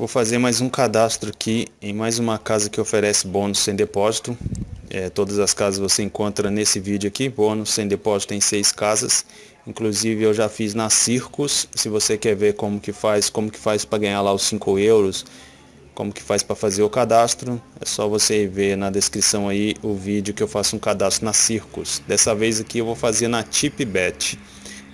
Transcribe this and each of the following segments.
Vou fazer mais um cadastro aqui em mais uma casa que oferece bônus sem depósito. É, todas as casas você encontra nesse vídeo aqui, bônus sem depósito em seis casas. Inclusive eu já fiz na Circus, se você quer ver como que faz, como que faz para ganhar lá os 5 euros, como que faz para fazer o cadastro, é só você ver na descrição aí o vídeo que eu faço um cadastro na Circus. Dessa vez aqui eu vou fazer na TipBet.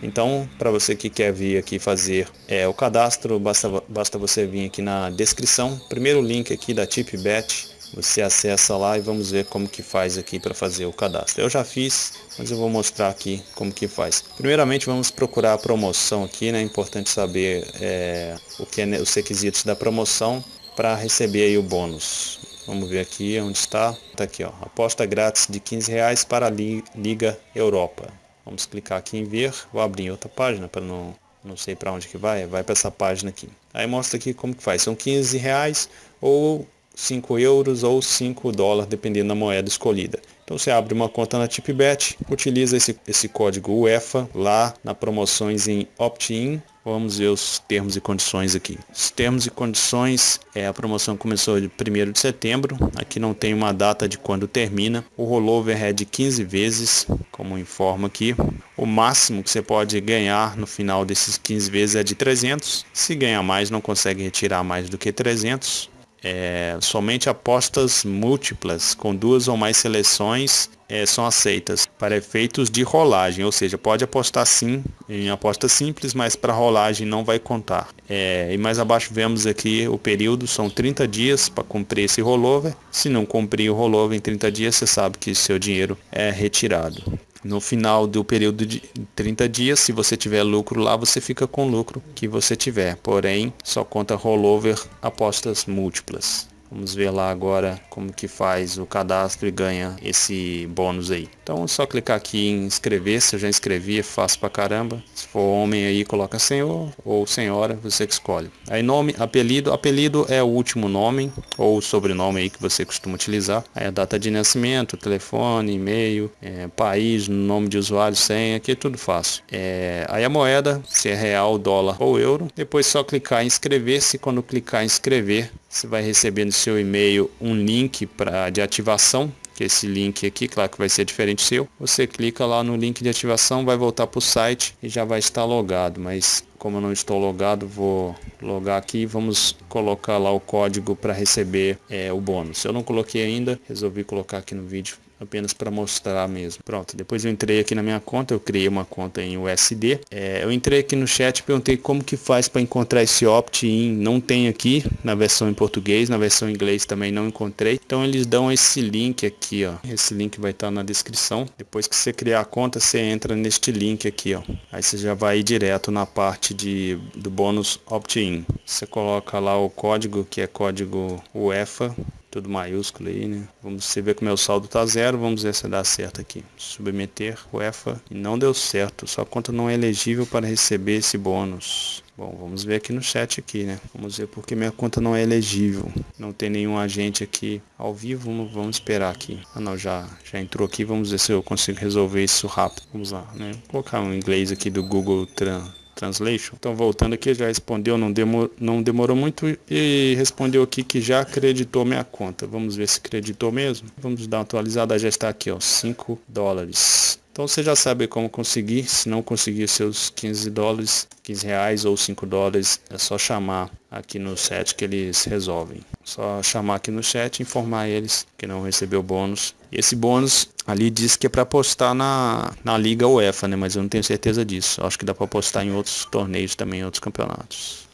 Então, para você que quer vir aqui fazer é, o cadastro, basta, basta você vir aqui na descrição. Primeiro link aqui da TipBet, você acessa lá e vamos ver como que faz aqui para fazer o cadastro. Eu já fiz, mas eu vou mostrar aqui como que faz. Primeiramente vamos procurar a promoção aqui, né? É importante saber é, o que é os requisitos da promoção para receber aí o bônus. Vamos ver aqui onde está. Está aqui, ó. Aposta grátis de 15 reais para a Liga Europa. Vamos clicar aqui em ver, vou abrir em outra página para não, não sei para onde que vai, vai para essa página aqui. Aí mostra aqui como que faz, são 15 reais ou 5 euros ou 5 dólares, dependendo da moeda escolhida. Então você abre uma conta na TipBet, utiliza esse, esse código UEFA lá na promoções em opt-in. Vamos ver os termos e condições aqui. Os termos e condições, é, a promoção começou de 1 de setembro, aqui não tem uma data de quando termina. O rollover é de 15 vezes, como informa aqui. O máximo que você pode ganhar no final desses 15 vezes é de 300. Se ganhar mais, não consegue retirar mais do que 300 é, somente apostas múltiplas com duas ou mais seleções é, são aceitas para efeitos de rolagem, ou seja, pode apostar sim em aposta simples, mas para rolagem não vai contar. É, e mais abaixo vemos aqui o período, são 30 dias para cumprir esse rollover. Se não cumprir o rollover em 30 dias, você sabe que seu dinheiro é retirado. No final do período de 30 dias, se você tiver lucro lá, você fica com o lucro que você tiver. Porém, só conta rollover apostas múltiplas. Vamos ver lá agora como que faz o cadastro e ganha esse bônus aí. Então é só clicar aqui em inscrever, se eu já inscrevi, é fácil pra caramba. Se for homem aí, coloca senhor ou senhora, você que escolhe. Aí nome, apelido, apelido é o último nome ou sobrenome aí que você costuma utilizar. Aí a data de nascimento, telefone, e-mail, é, país, nome de usuário, senha, aqui é tudo fácil. É, aí a moeda, se é real, dólar ou euro. Depois só clicar em inscrever-se, quando clicar em inscrever, você vai receber no seu e-mail um link pra, de ativação, que é esse link aqui, claro que vai ser diferente seu. Você clica lá no link de ativação, vai voltar para o site e já vai estar logado, mas como eu não estou logado, vou logar aqui vamos colocar lá o código para receber é, o bônus. Eu não coloquei ainda, resolvi colocar aqui no vídeo apenas para mostrar mesmo. Pronto, depois eu entrei aqui na minha conta, eu criei uma conta em USD. É, eu entrei aqui no chat, perguntei como que faz para encontrar esse opt-in. Não tem aqui na versão em português, na versão em inglês também não encontrei. Então eles dão esse link aqui, ó. Esse link vai estar na descrição. Depois que você criar a conta, você entra neste link aqui, ó. Aí você já vai direto na parte de, do bônus opt-in. Você coloca lá o código, que é código UEFA tudo maiúsculo aí, né? Vamos você ver que o meu saldo tá zero, vamos ver se dá certo aqui. Submeter UEFA e não deu certo, sua conta não é elegível para receber esse bônus. Bom, vamos ver aqui no chat aqui, né? Vamos ver porque minha conta não é elegível. Não tem nenhum agente aqui ao vivo, vamos esperar aqui. Ah não, já, já entrou aqui, vamos ver se eu consigo resolver isso rápido. Vamos lá, né? Vou colocar um inglês aqui do Google Translate Translation. Então voltando aqui, já respondeu, não, demor, não demorou muito e respondeu aqui que já acreditou minha conta. Vamos ver se acreditou mesmo. Vamos dar uma atualizada, já está aqui, ó, 5 dólares. Então você já sabe como conseguir, se não conseguir seus 15 dólares, 15 reais ou 5 dólares, é só chamar aqui no chat que eles resolvem. Só chamar aqui no chat e informar eles que não recebeu bônus. Esse bônus ali diz que é para postar na, na Liga UEFA, né? Mas eu não tenho certeza disso. Acho que dá para postar em outros torneios também, em outros campeonatos.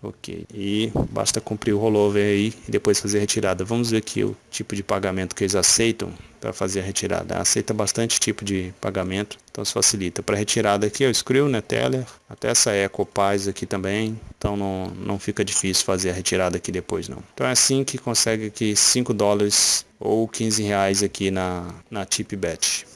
Ok. E basta cumprir o rollover aí e depois fazer a retirada. Vamos ver aqui o tipo de pagamento que eles aceitam para fazer a retirada. Aceita bastante tipo de pagamento, então isso facilita. Para retirada aqui, o Skrill, né, Teller, até essa EcoPaz aqui também, então não, não fica difícil fazer a retirada aqui depois não. Então é assim que consegue aqui 5 dólares ou 15 reais aqui na, na TipBet.